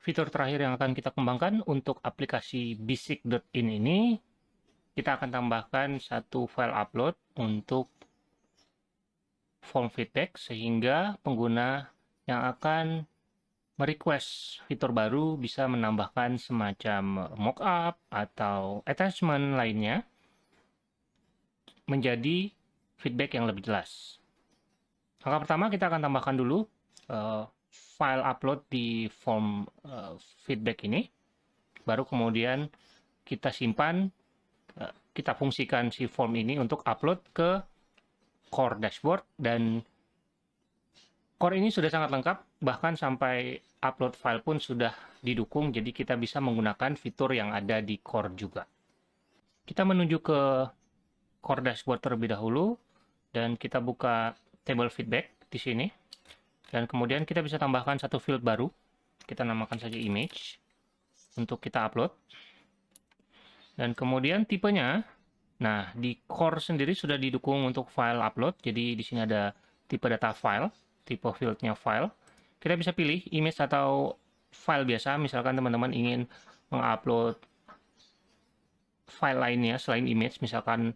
fitur terakhir yang akan kita kembangkan untuk aplikasi basic.in ini, kita akan tambahkan satu file upload untuk form feedback sehingga pengguna yang akan merequest fitur baru bisa menambahkan semacam mockup atau attachment lainnya menjadi feedback yang lebih jelas. Langkah pertama kita akan tambahkan dulu uh, file upload di form uh, feedback ini. Baru kemudian kita simpan, uh, kita fungsikan si form ini untuk upload ke core dashboard dan core ini sudah sangat lengkap, bahkan sampai upload file pun sudah didukung, jadi kita bisa menggunakan fitur yang ada di core juga. Kita menuju ke core dashboard terlebih dahulu, dan kita buka table feedback di sini. Dan kemudian kita bisa tambahkan satu field baru. Kita namakan saja image untuk kita upload. Dan kemudian tipenya, nah di core sendiri sudah didukung untuk file upload. Jadi di sini ada tipe data file, tipe fieldnya file. Kita bisa pilih image atau file biasa. Misalkan teman-teman ingin mengupload file lainnya selain image, misalkan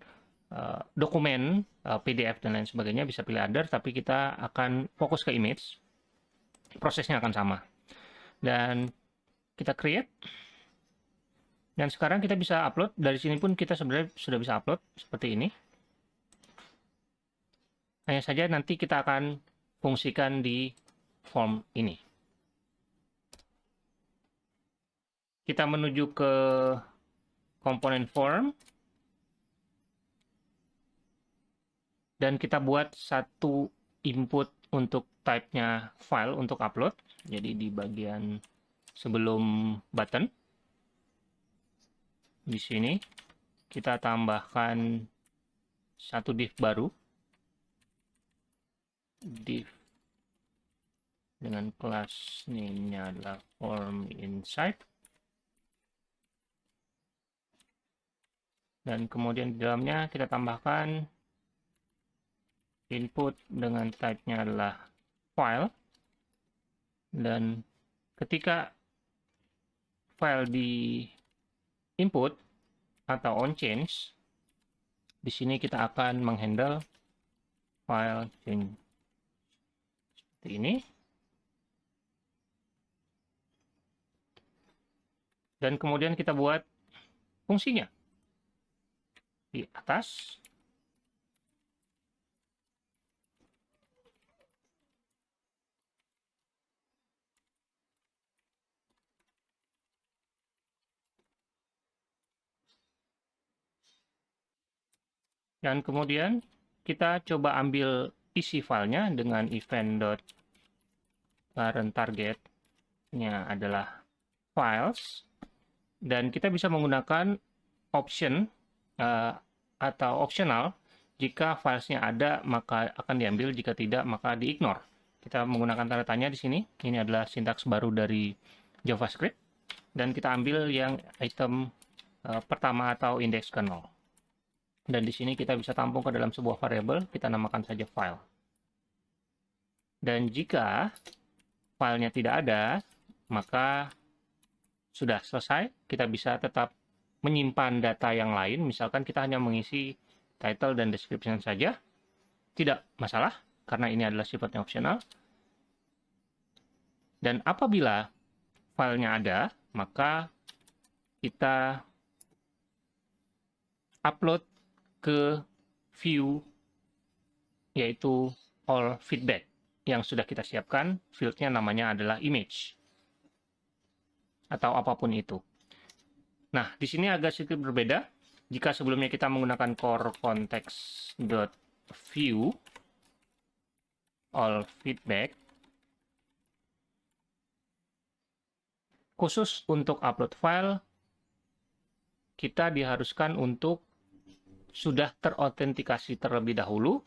uh, dokumen uh, eh, PDF dan lain sebagainya bisa pilih other tapi kita akan fokus ke image. Prosesnya akan sama. Dan kita create. Dan sekarang kita bisa upload. Dari sini pun kita sebenarnya sudah bisa upload seperti ini. Hanya saja nanti kita akan fungsikan di form ini. Kita menuju ke komponen form dan kita buat satu input untuk type-nya file untuk upload. Jadi di bagian sebelum button di sini kita tambahkan satu div baru div dengan kelas name-nya adalah form inside dan kemudian di dalamnya kita tambahkan input dengan type-nya adalah file. Dan ketika file di input atau on change di sini kita akan menghandle file change. Seperti ini. Dan kemudian kita buat fungsinya di atas Dan kemudian kita coba ambil isi filenya dengan event.parent targetnya adalah files. Dan kita bisa menggunakan option uh, atau optional jika filesnya ada maka akan diambil, jika tidak maka di-ignore. Kita menggunakan tanda tanya di sini. Ini adalah sintaks baru dari JavaScript. Dan kita ambil yang item uh, pertama atau index ke 0. Dan di sini kita bisa tampung ke dalam sebuah variabel, kita namakan saja file. Dan jika filenya tidak ada, maka sudah selesai. Kita bisa tetap menyimpan data yang lain, misalkan kita hanya mengisi title dan description saja. Tidak masalah, karena ini adalah sifatnya opsional. Dan apabila filenya ada, maka kita upload ke view yaitu all feedback yang sudah kita siapkan. Fieldnya namanya adalah image atau apa pun itu. Nah di sini agak sedikit berbeda. Jika sebelumnya kita menggunakan core context dot view all feedback khusus untuk upload file kita diharuskan untuk sudah terautentikasi terlebih dahulu,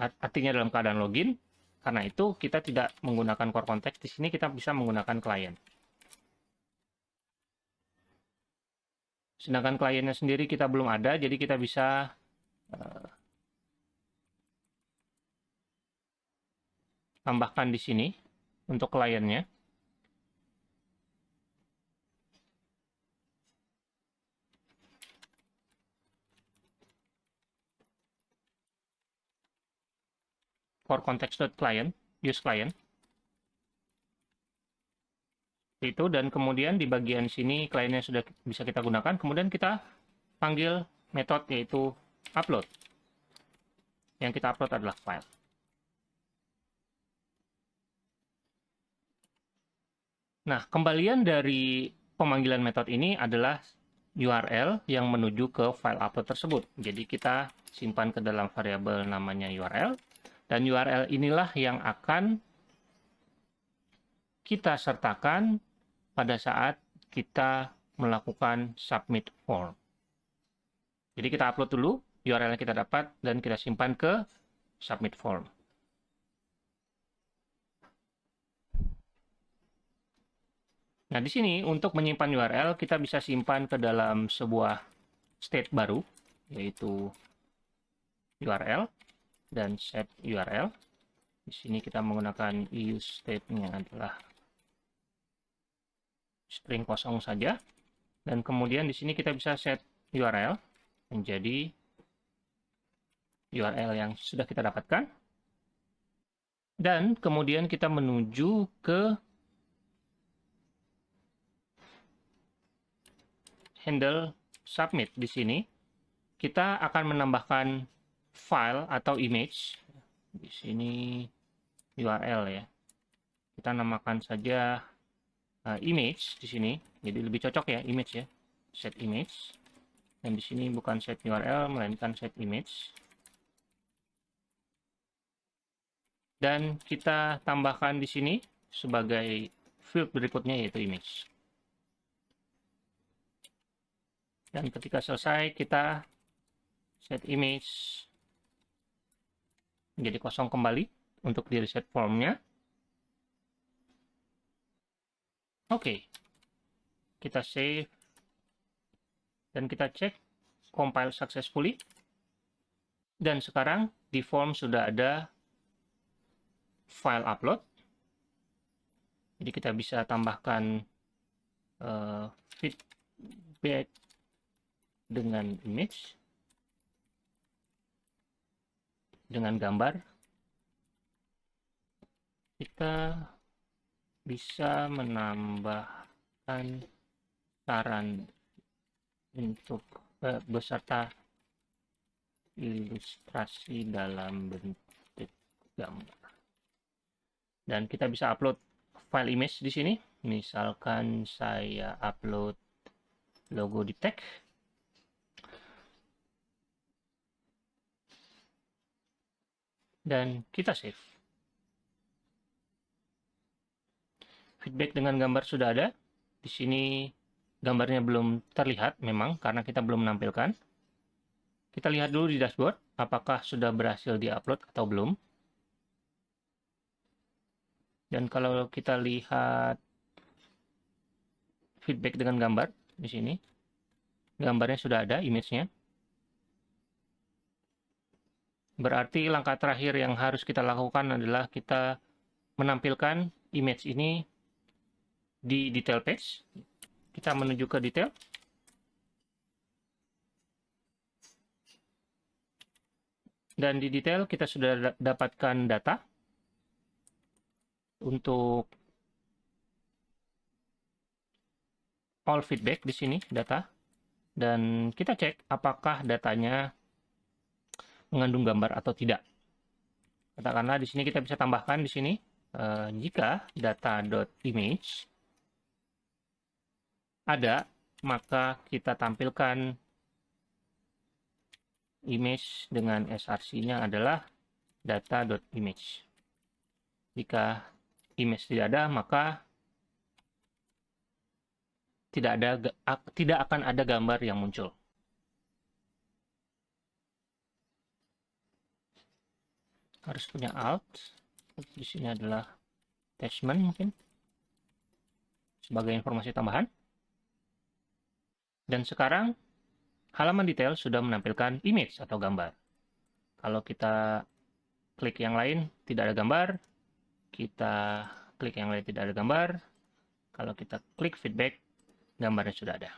artinya dalam keadaan login. Karena itu kita tidak menggunakan core context. Di sini kita bisa menggunakan klien. Sedangkan kliennya sendiri kita belum ada, jadi kita bisa uh, tambahkan di sini untuk kliennya. For context.client, use client. Itu dan kemudian di bagian sini kliennya sudah bisa kita gunakan, kemudian kita panggil metode yaitu upload. Yang kita upload adalah file. Nah, kembalian dari pemanggilan metode ini adalah URL yang menuju ke file upload tersebut. Jadi kita simpan ke dalam variabel namanya URL, dan URL inilah yang akan kita sertakan pada saat kita melakukan submit form. Jadi kita upload dulu URL yang kita dapat dan kita simpan ke submit form. Nah, di sini untuk menyimpan URL, kita bisa simpan ke dalam sebuah state baru, yaitu URL dan set URL. Di sini kita menggunakan use state-nya adalah string kosong saja. Dan kemudian di sini kita bisa set URL menjadi URL yang sudah kita dapatkan. Dan kemudian kita menuju ke handle submit di sini, kita akan menambahkan file atau image. Di sini URL ya. Kita namakan saja uh, image di sini. Jadi lebih cocok ya image ya. Set image. Dan di sini bukan set URL melainkan set image. Dan kita tambahkan di sini sebagai field berikutnya yaitu image. dan ketika selesai kita set image menjadi kosong kembali untuk di reset formnya. Oke. Okay. kita save. Dan kita cek compile successfully. Dan sekarang di form sudah ada file upload. Jadi kita bisa tambahkan uh, feedback dengan image dengan gambar kita bisa menambahkan saran untuk eh, beserta ilustrasi dalam bentuk gambar. Dan kita bisa upload file image di sini. Misalkan saya upload logo di tag dan kita save. Feedback dengan gambar sudah ada. Di sini gambarnya belum terlihat memang karena kita belum menampilkan. Kita lihat dulu di dashboard apakah sudah berhasil diupload atau belum. Dan kalau kita lihat feedback dengan gambar di sini, gambarnya sudah ada image-nya. Berarti langkah terakhir yang harus kita lakukan adalah kita menampilkan image ini di detail page. Kita menuju ke detail. Dan di detail kita sudah dapatkan data untuk all feedback di sini data dan kita cek apakah datanya mengandung gambar atau tidak. Katakanlah di sini kita bisa tambahkan di sini uh, jika data.image ada, maka kita tampilkan image dengan src-nya adalah data.image. Jika image tidak ada, maka tidak ada tidak akan ada gambar yang muncul. Harus punya alt. Di sini adalah attachment mungkin. Sebagai informasi tambahan. Dan sekarang halaman detail sudah menampilkan image atau gambar. Kalau kita klik yang lain tidak ada gambar. Kita klik yang lain tidak ada gambar. Kalau kita klik feedback gambarnya sudah ada